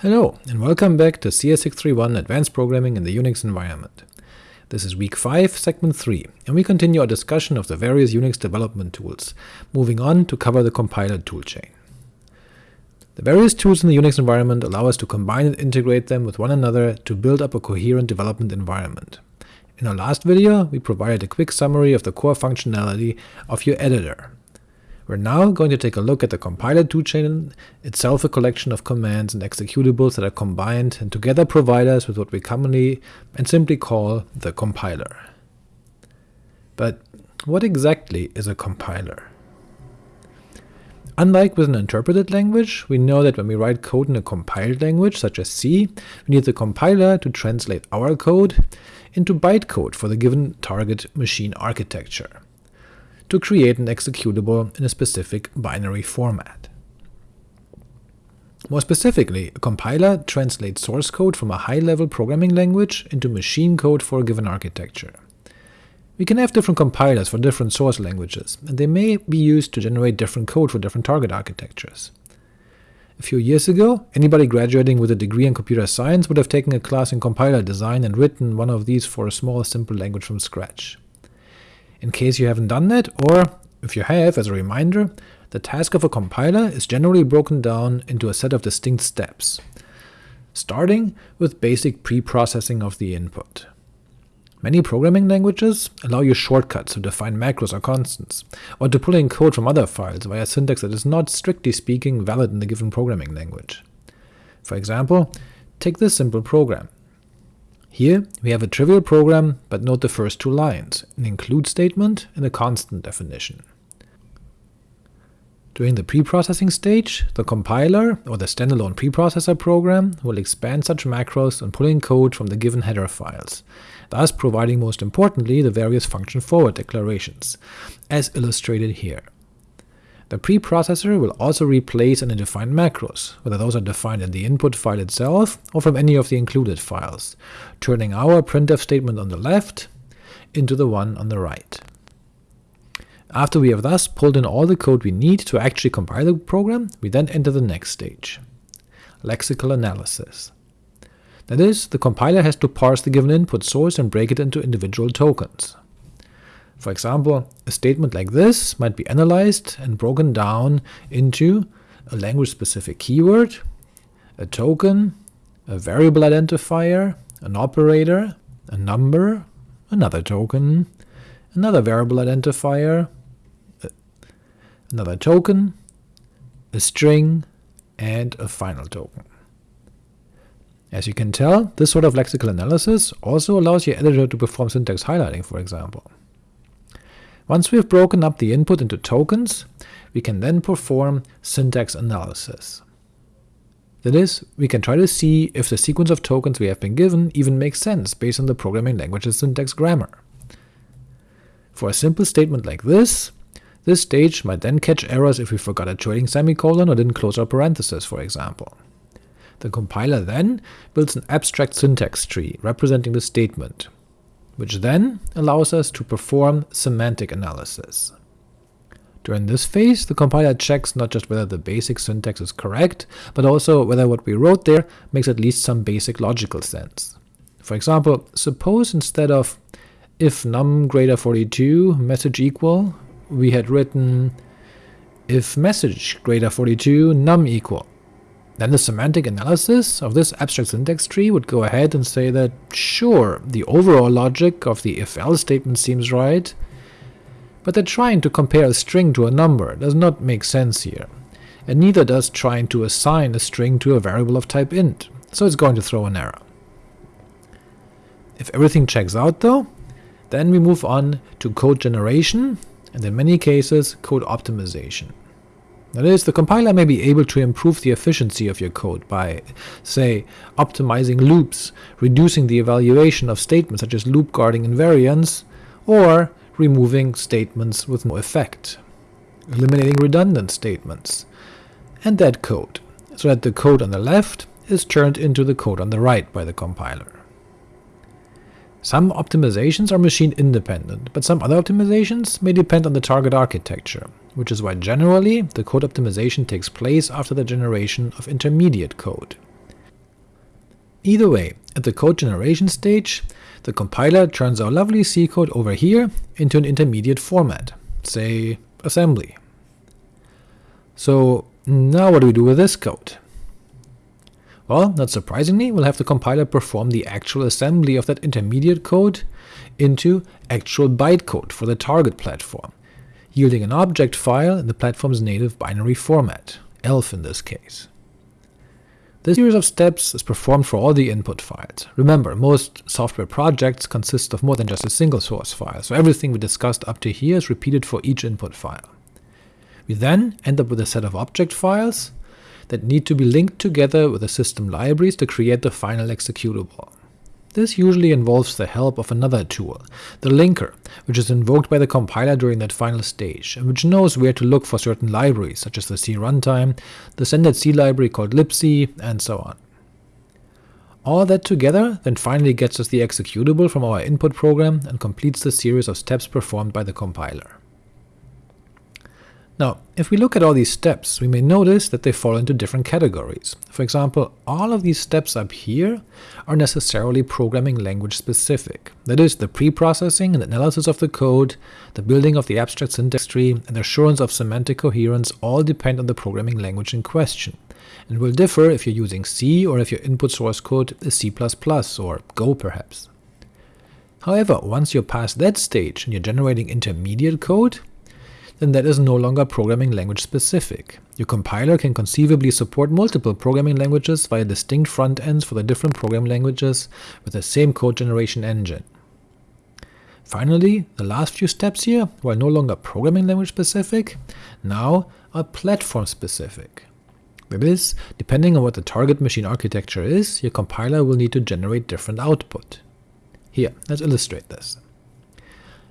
Hello, and welcome back to CS631 Advanced Programming in the Unix Environment. This is week 5, segment 3, and we continue our discussion of the various Unix development tools, moving on to cover the compiler toolchain. The various tools in the Unix environment allow us to combine and integrate them with one another to build up a coherent development environment. In our last video, we provided a quick summary of the core functionality of your editor, we're now going to take a look at the compiler toolchain, itself a collection of commands and executables that are combined and together provide us with what we commonly and simply call the compiler. But what exactly is a compiler? Unlike with an interpreted language, we know that when we write code in a compiled language, such as C, we need the compiler to translate our code into bytecode for the given target machine architecture to create an executable in a specific binary format. More specifically, a compiler translates source code from a high-level programming language into machine code for a given architecture. We can have different compilers for different source languages, and they may be used to generate different code for different target architectures. A few years ago, anybody graduating with a degree in computer science would have taken a class in compiler design and written one of these for a small simple language from scratch. In case you haven't done that, or if you have, as a reminder, the task of a compiler is generally broken down into a set of distinct steps, starting with basic pre-processing of the input. Many programming languages allow you shortcuts to define macros or constants, or to pull in code from other files via syntax that is not strictly speaking valid in the given programming language. For example, take this simple program. Here we have a trivial program, but note the first two lines, an include statement and a constant definition. During the preprocessing stage, the compiler, or the standalone preprocessor program, will expand such macros and pull in code from the given header files, thus providing most importantly the various function forward declarations, as illustrated here. The preprocessor will also replace any defined macros, whether those are defined in the input file itself or from any of the included files, turning our printf statement on the left into the one on the right. After we have thus pulled in all the code we need to actually compile the program, we then enter the next stage, lexical analysis. That is, the compiler has to parse the given input source and break it into individual tokens. For example, a statement like this might be analyzed and broken down into a language-specific keyword, a token, a variable identifier, an operator, a number, another token, another variable identifier, uh, another token, a string, and a final token. As you can tell, this sort of lexical analysis also allows your editor to perform syntax highlighting, for example. Once we have broken up the input into tokens, we can then perform syntax analysis. That is, we can try to see if the sequence of tokens we have been given even makes sense based on the programming language's syntax grammar. For a simple statement like this, this stage might then catch errors if we forgot a trailing semicolon or didn't close our parenthesis, for example. The compiler then builds an abstract syntax tree representing the statement, which then allows us to perform semantic analysis. During this phase, the compiler checks not just whether the basic syntax is correct, but also whether what we wrote there makes at least some basic logical sense. For example, suppose instead of if num greater 42 message equal, we had written if message greater 42 num equal. Then the semantic analysis of this abstract syntax tree would go ahead and say that, sure, the overall logic of the if-else statement seems right, but that trying to compare a string to a number does not make sense here, and neither does trying to assign a string to a variable of type int, so it's going to throw an error. If everything checks out though, then we move on to code generation, and in many cases code optimization. That is, the compiler may be able to improve the efficiency of your code by, say, optimizing loops, reducing the evaluation of statements such as loop guarding invariants, or removing statements with no effect, eliminating redundant statements, and dead code, so that the code on the left is turned into the code on the right by the compiler. Some optimizations are machine independent, but some other optimizations may depend on the target architecture, which is why generally the code optimization takes place after the generation of intermediate code. Either way, at the code generation stage, the compiler turns our lovely C code over here into an intermediate format, say assembly. So now what do we do with this code? Well, not surprisingly, we'll have the compiler perform the actual assembly of that intermediate code into actual bytecode for the target platform, yielding an object file in the platform's native binary format, ELF in this case. This series of steps is performed for all the input files. Remember, most software projects consist of more than just a single source file, so everything we discussed up to here is repeated for each input file. We then end up with a set of object files that need to be linked together with the system libraries to create the final executable. This usually involves the help of another tool, the linker, which is invoked by the compiler during that final stage, and which knows where to look for certain libraries, such as the C runtime, the standard C library called libc, and so on. All that together then finally gets us the executable from our input program and completes the series of steps performed by the compiler. Now, if we look at all these steps, we may notice that they fall into different categories. For example, all of these steps up here are necessarily programming language specific. That is, the pre-processing and analysis of the code, the building of the abstract syntax tree, and assurance of semantic coherence all depend on the programming language in question, and will differ if you're using C or if your input source code is C++ or Go perhaps. However, once you're past that stage and you're generating intermediate code, then that is no longer programming language specific. Your compiler can conceivably support multiple programming languages via distinct front ends for the different programming languages with the same code generation engine. Finally, the last few steps here, while no longer programming language specific, now are platform specific. That is, depending on what the target machine architecture is, your compiler will need to generate different output. Here, let's illustrate this.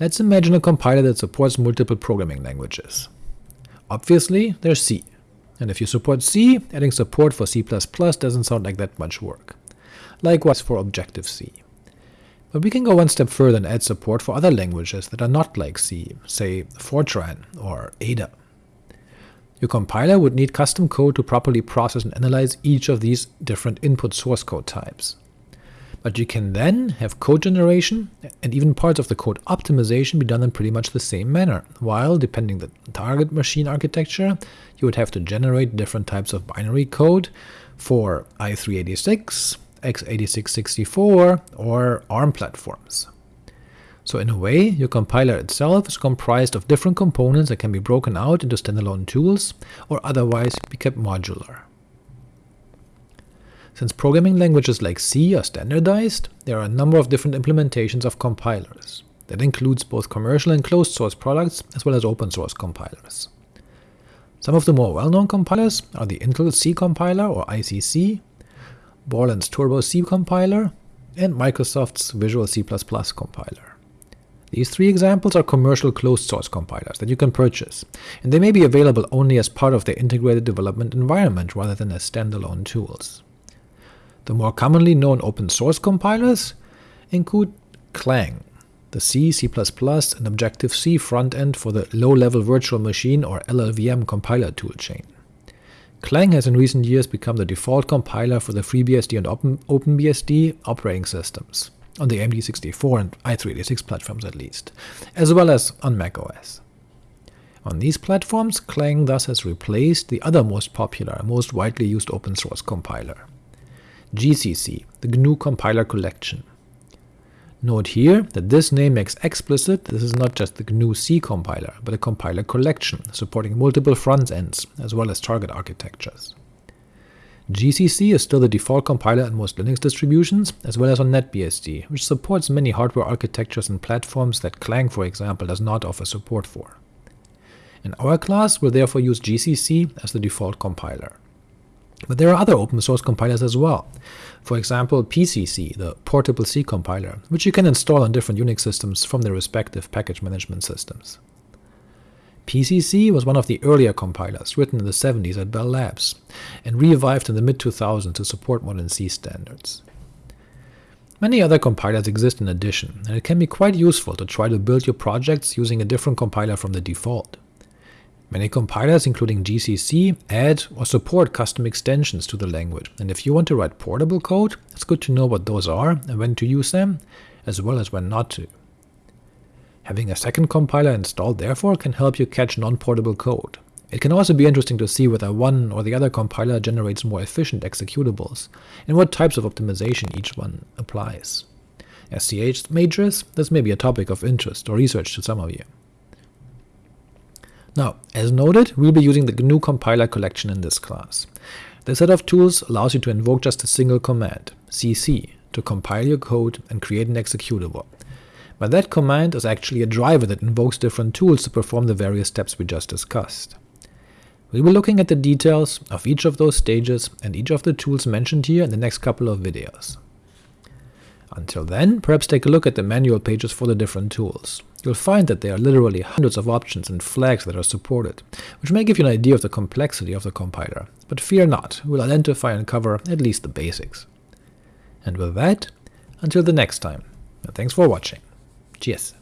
Let's imagine a compiler that supports multiple programming languages. Obviously, there's C, and if you support C, adding support for C++ doesn't sound like that much work. Likewise for Objective-C. But we can go one step further and add support for other languages that are not like C, say Fortran or Ada. Your compiler would need custom code to properly process and analyze each of these different input source code types. But you can then have code generation and even parts of the code optimization be done in pretty much the same manner, while, depending the target machine architecture, you would have to generate different types of binary code for i386, x86-64, or ARM platforms. So in a way, your compiler itself is comprised of different components that can be broken out into standalone tools, or otherwise be kept modular. Since programming languages like C are standardized, there are a number of different implementations of compilers. That includes both commercial and closed source products, as well as open source compilers. Some of the more well-known compilers are the Intel C compiler or ICC, Borland's Turbo C compiler, and Microsoft's Visual C++ compiler. These three examples are commercial closed-source compilers that you can purchase, and they may be available only as part of their integrated development environment rather than as standalone tools. The more commonly known open-source compilers include Clang, the C, C++, and Objective-C front-end for the low-level virtual machine or LLVM compiler toolchain. Clang has in recent years become the default compiler for the FreeBSD and Open, OpenBSD operating systems, on the AMD64 and i386 platforms at least, as well as on macOS. On these platforms, Clang thus has replaced the other most popular, most widely used open-source compiler, GCC, the GNU Compiler Collection. Note here that this name makes explicit this is not just the GNU C compiler, but a compiler collection supporting multiple front ends as well as target architectures. GCC is still the default compiler in most Linux distributions, as well as on NetBSD, which supports many hardware architectures and platforms that Clang, for example, does not offer support for. In our class, we'll therefore use GCC as the default compiler. But there are other open source compilers as well. For example, PCC, the Portable C compiler, which you can install on different Unix systems from their respective package management systems. PCC was one of the earlier compilers, written in the 70s at Bell Labs, and revived in the mid-2000s to support modern C standards. Many other compilers exist in addition, and it can be quite useful to try to build your projects using a different compiler from the default. Many compilers, including GCC, add or support custom extensions to the language, and if you want to write portable code, it's good to know what those are and when to use them, as well as when not to. Having a second compiler installed therefore can help you catch non-portable code. It can also be interesting to see whether one or the other compiler generates more efficient executables, and what types of optimization each one applies. As CS majors, this may be a topic of interest or research to some of you. Now, as noted, we'll be using the GNU compiler collection in this class. This set of tools allows you to invoke just a single command, cc, to compile your code and create an executable. But that command is actually a driver that invokes different tools to perform the various steps we just discussed. We'll be looking at the details of each of those stages and each of the tools mentioned here in the next couple of videos. Until then, perhaps take a look at the manual pages for the different tools. You'll find that there are literally hundreds of options and flags that are supported, which may give you an idea of the complexity of the compiler, but fear not, we'll identify and cover at least the basics. And with that, until the next time, and thanks for watching. Cheers!